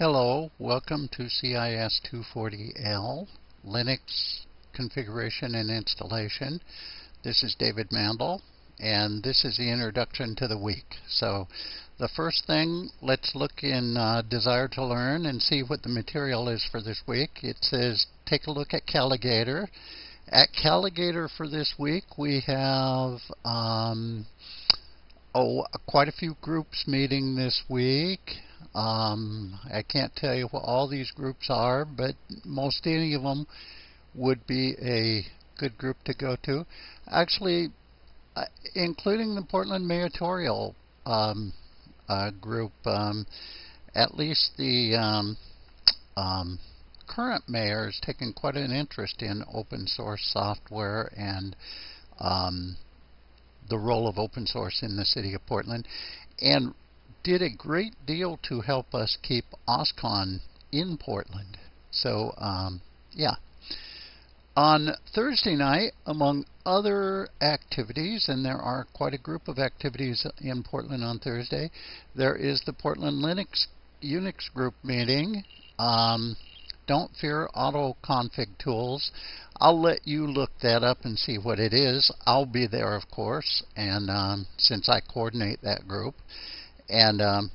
Hello, welcome to CIS 240L, Linux configuration and installation. This is David Mandel, and this is the introduction to the week. So the first thing, let's look in uh, Desire to Learn and see what the material is for this week. It says take a look at Calagator. At Calagator for this week, we have um, oh, quite a few groups meeting this week. Um, I can't tell you what all these groups are, but most any of them would be a good group to go to. Actually, uh, including the Portland Mayotorial um, uh, group, um, at least the um, um, current mayor is taking quite an interest in open source software and um, the role of open source in the city of Portland, and did a great deal to help us keep OSCON in Portland. So, um, yeah. On Thursday night, among other activities, and there are quite a group of activities in Portland on Thursday, there is the Portland Linux Unix group meeting. Um, don't fear auto config tools. I'll let you look that up and see what it is. I'll be there, of course, and um, since I coordinate that group. And um,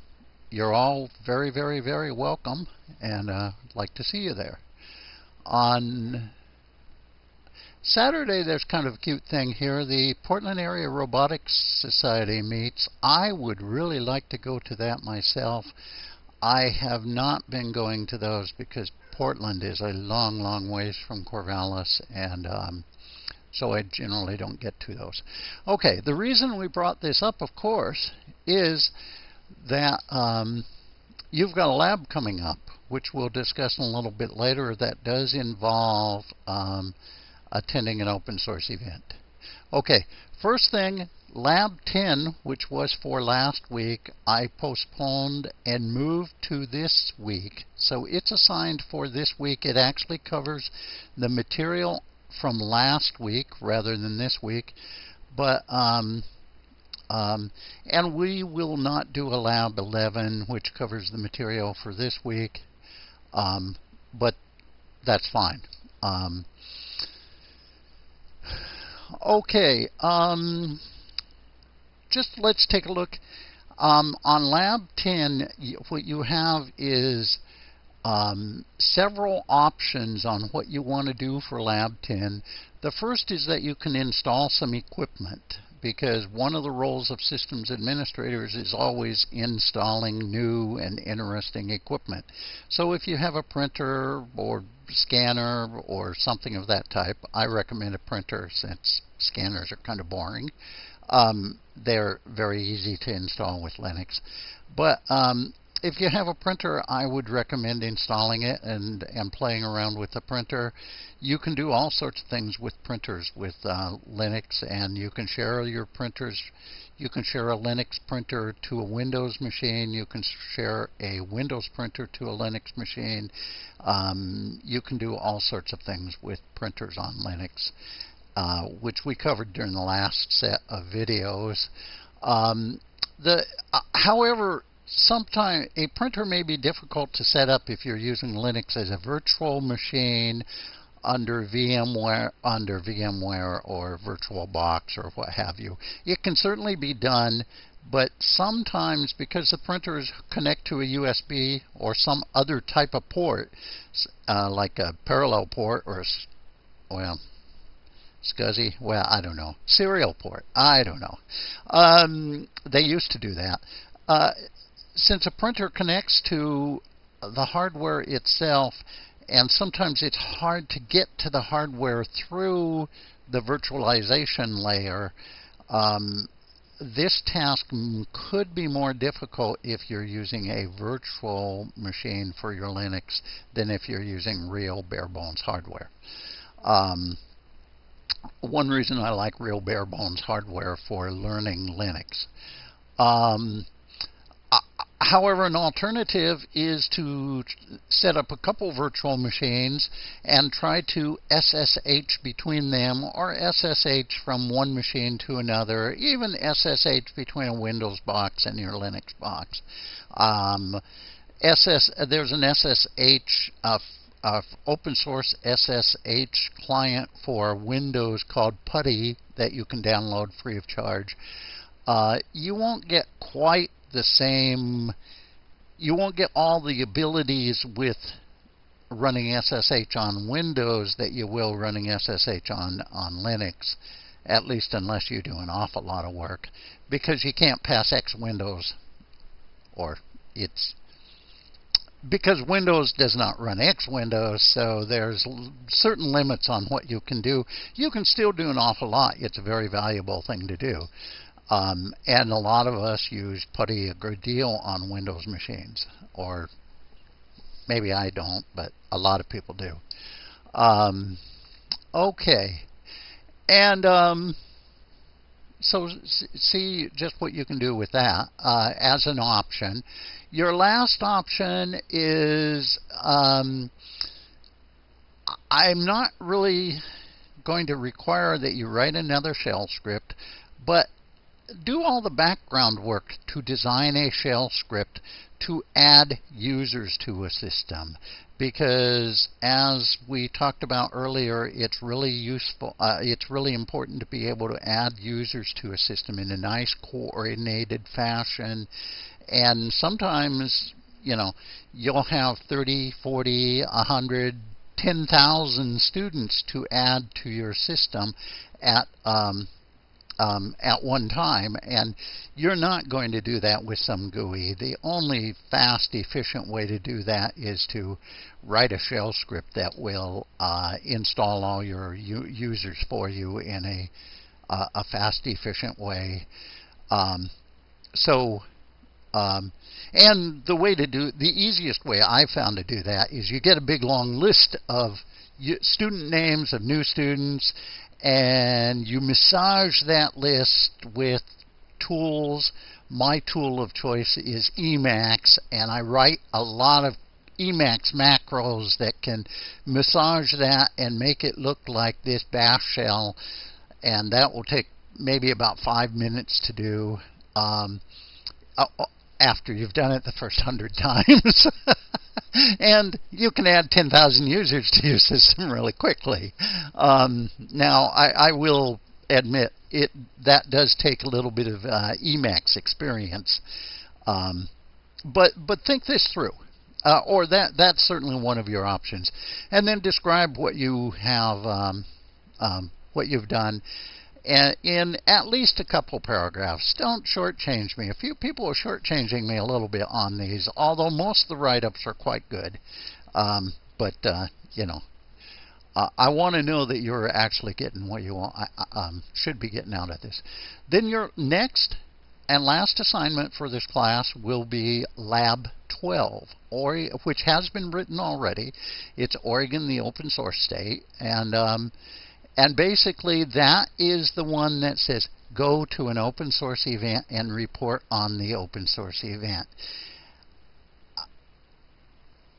you're all very, very, very welcome, and uh, I'd like to see you there. On Saturday, there's kind of a cute thing here. The Portland Area Robotics Society meets. I would really like to go to that myself. I have not been going to those because Portland is a long, long ways from Corvallis, and um, so I generally don't get to those. Okay, the reason we brought this up, of course, is that um, you've got a lab coming up, which we'll discuss a little bit later, that does involve um, attending an open source event. Okay, first thing, Lab 10, which was for last week, I postponed and moved to this week. So it's assigned for this week. It actually covers the material from last week rather than this week. But, um, um, and we will not do a Lab 11, which covers the material for this week. Um, but that's fine. Um, okay. Um, just let's take a look. Um, on Lab 10, what you have is um, several options on what you want to do for Lab 10. The first is that you can install some equipment because one of the roles of systems administrators is always installing new and interesting equipment. So if you have a printer or scanner or something of that type, I recommend a printer since scanners are kind of boring. Um, they're very easy to install with Linux. But um, if you have a printer, I would recommend installing it and, and playing around with the printer. You can do all sorts of things with printers with uh, Linux, and you can share your printers. You can share a Linux printer to a Windows machine. You can share a Windows printer to a Linux machine. Um, you can do all sorts of things with printers on Linux. Uh, which we covered during the last set of videos. Um, the, uh, however, sometimes a printer may be difficult to set up if you're using Linux as a virtual machine under VMware, under VMware or VirtualBox or what have you. It can certainly be done, but sometimes because the printers connect to a USB or some other type of port, uh, like a parallel port or, well, SCSI? Well, I don't know. Serial port? I don't know. Um, they used to do that. Uh, since a printer connects to the hardware itself, and sometimes it's hard to get to the hardware through the virtualization layer, um, this task could be more difficult if you're using a virtual machine for your Linux than if you're using real bare bones hardware. Um, one reason I like real bare bones hardware for learning Linux. Um, however, an alternative is to set up a couple virtual machines and try to SSH between them or SSH from one machine to another, even SSH between a Windows box and your Linux box. Um, SS. There's an SSH uh, uh, open source SSH client for Windows called PuTTY that you can download free of charge. Uh, you won't get quite the same. You won't get all the abilities with running SSH on Windows that you will running SSH on on Linux, at least unless you do an awful lot of work, because you can't pass X Windows, or it's because Windows does not run X Windows, so there's certain limits on what you can do. You can still do an awful lot. It's a very valuable thing to do. Um, and a lot of us use PuTTY a good deal on Windows machines, or maybe I don't, but a lot of people do. Um, okay. And um, so see just what you can do with that uh, as an option. Your last option is um, I'm not really going to require that you write another shell script, do all the background work to design a shell script to add users to a system. Because as we talked about earlier it's really useful uh, it's really important to be able to add users to a system in a nice coordinated fashion. And sometimes you know you'll have 30 40 100 10,000 students to add to your system at um, um, at one time, and you're not going to do that with some GUI. The only fast, efficient way to do that is to write a shell script that will uh, install all your users for you in a, uh, a fast, efficient way. Um, so um, and the way to do the easiest way I found to do that is you get a big long list of student names of new students, and you massage that list with tools. My tool of choice is Emacs, and I write a lot of Emacs macros that can massage that and make it look like this bash shell, and that will take maybe about five minutes to do. Um, after you've done it the first hundred times. And you can add 10,000 users to your system really quickly. Um, now, I, I, will admit it that does take a little bit of uh, Emacs experience, um, but but think this through. Uh, or that that's certainly one of your options, and then describe what you have, um, um what you've done, in at least a couple paragraphs. Don't shortchange me. A few people are shortchanging me a little bit on these, although most of the write-ups are quite good. Um, but uh, you know, uh, I want to know that you're actually getting what you want, um, should be getting out of this. Then your next and last assignment for this class will be Lab 12, or, which has been written already. It's Oregon, the open source state, and um, and basically, that is the one that says go to an open source event and report on the open source event.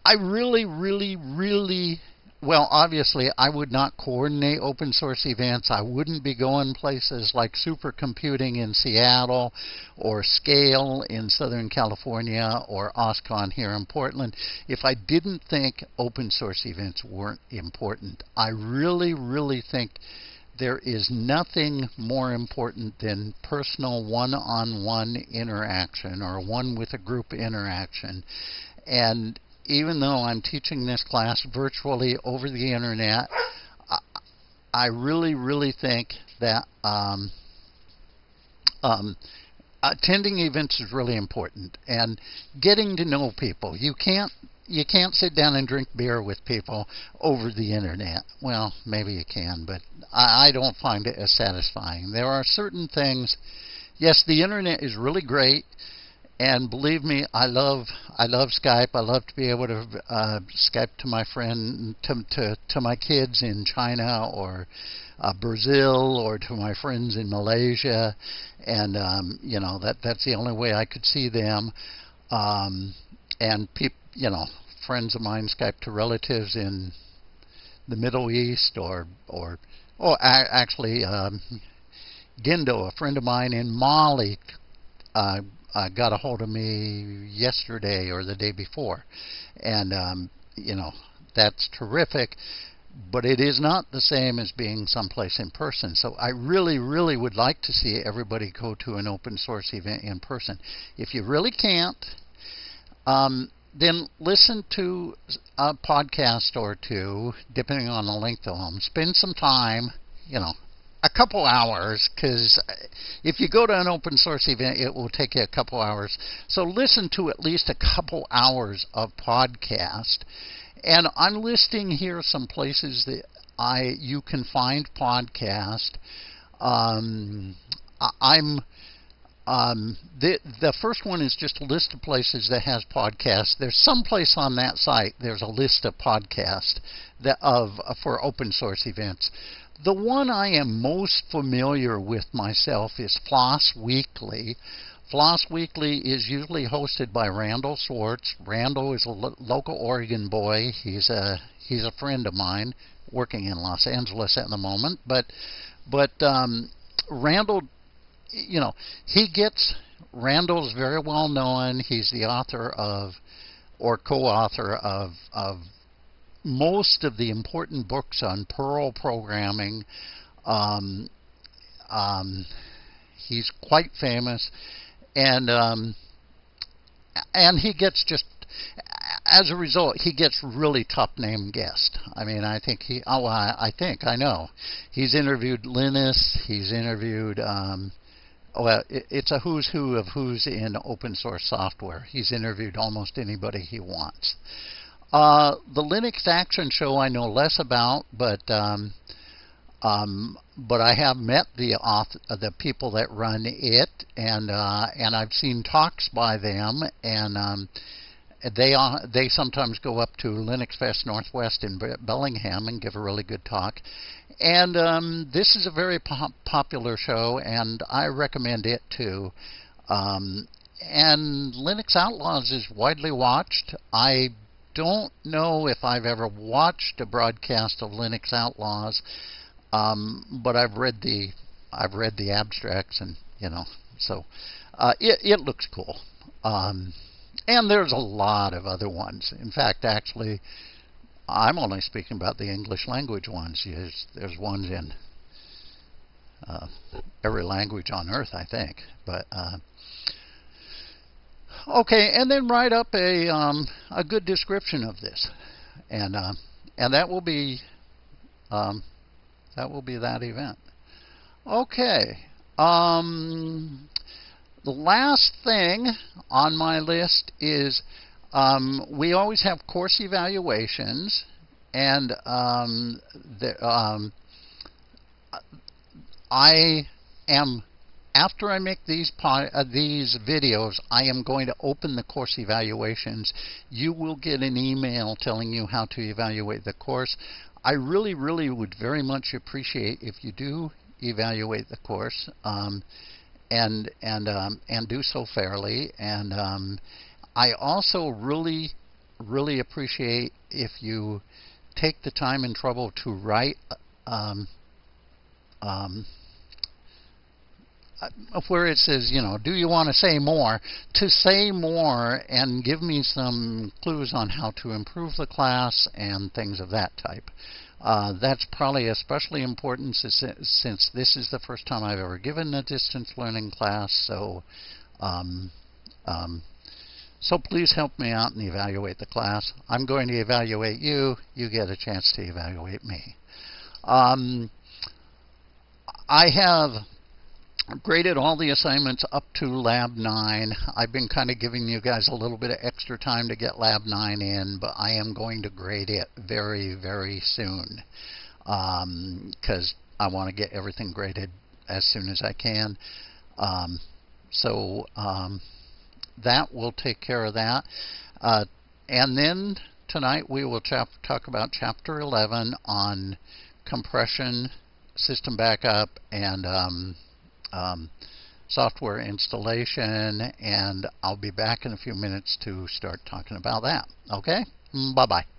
I really, really, really well, obviously, I would not coordinate open source events. I wouldn't be going places like supercomputing in Seattle or Scale in Southern California or OSCON here in Portland if I didn't think open source events weren't important. I really, really think there is nothing more important than personal one on one interaction or one with a group interaction. And even though I'm teaching this class virtually over the internet, I really, really think that um, um, attending events is really important and getting to know people. You can't you can't sit down and drink beer with people over the internet. Well, maybe you can, but I, I don't find it as satisfying. There are certain things. Yes, the internet is really great and believe me, I love I love Skype. I love to be able to uh, Skype to my friend to to to my kids in China or uh, Brazil or to my friends in Malaysia, and um, you know that that's the only way I could see them. Um, and people, you know, friends of mine Skype to relatives in the Middle East or or oh, actually um, Gindo, a friend of mine in Mali, uh, uh, got a hold of me yesterday or the day before, and um, you know that's terrific. But it is not the same as being someplace in person. So I really, really would like to see everybody go to an open source event in person. If you really can't, um, then listen to a podcast or two, depending on the length of them. Spend some time, you know, a couple hours, because if you go to an open source event, it will take you a couple hours. So listen to at least a couple hours of podcast. And I'm listing here some places that I you can find podcast. Um, I'm um, the the first one is just a list of places that has podcasts. There's some place on that site. There's a list of podcasts that of uh, for open source events. The one I am most familiar with myself is Floss Weekly. Floss Weekly is usually hosted by Randall Schwartz. Randall is a lo- local Oregon boy. He's a he's a friend of mine, working in Los Angeles at the moment. But but um, Randall you know, he gets Randall's very well known. He's the author of or co-author of of most of the important books on Perl programming. Um, um, he's quite famous, and um, and he gets just as a result, he gets really top name guests. I mean, I think he. Oh, I, I think I know. He's interviewed Linus. He's interviewed. Um, well, it's a who's who of who's in open source software. He's interviewed almost anybody he wants. Uh, the Linux Action Show I know less about, but um, um, but I have met the author, the people that run it, and uh, and I've seen talks by them, and um, they they sometimes go up to Linux Fest Northwest in Bellingham and give a really good talk. And um, this is a very pop- popular show, and I recommend it too. Um, and Linux Outlaws is widely watched. I don't know if I've ever watched a broadcast of Linux Outlaws, um, but I've read the I've read the abstracts, and you know, so uh, it it looks cool. Um, and there's a lot of other ones. In fact, actually, I'm only speaking about the English language ones. There's, there's ones in uh, every language on earth, I think. But uh, okay, and then write up a um, a good description of this, and uh, and that will be um, that will be that event. Okay. Um, the last thing on my list is um, we always have course evaluations, and um, the, um, I am after I make these uh, these videos, I am going to open the course evaluations. You will get an email telling you how to evaluate the course. I really, really would very much appreciate if you do evaluate the course um, and and um, and do so fairly and um, I also really, really appreciate if you take the time and trouble to write um, um, where it says, you know, do you want to say more? To say more and give me some clues on how to improve the class and things of that type. Uh, that's probably especially important since, since, this is the first time I've ever given a distance learning class. So, um, um so please help me out and evaluate the class. I'm going to evaluate you. You get a chance to evaluate me. Um, I have graded all the assignments up to Lab 9. I've been kind of giving you guys a little bit of extra time to get Lab 9 in, but I am going to grade it very, very soon because um, I want to get everything graded as soon as I can. Um, so um, that will take care of that. Uh, and then tonight we will talk about Chapter 11 on compression, system backup, and um, software installation. And I'll be back in a few minutes to start talking about that. Okay? Bye bye.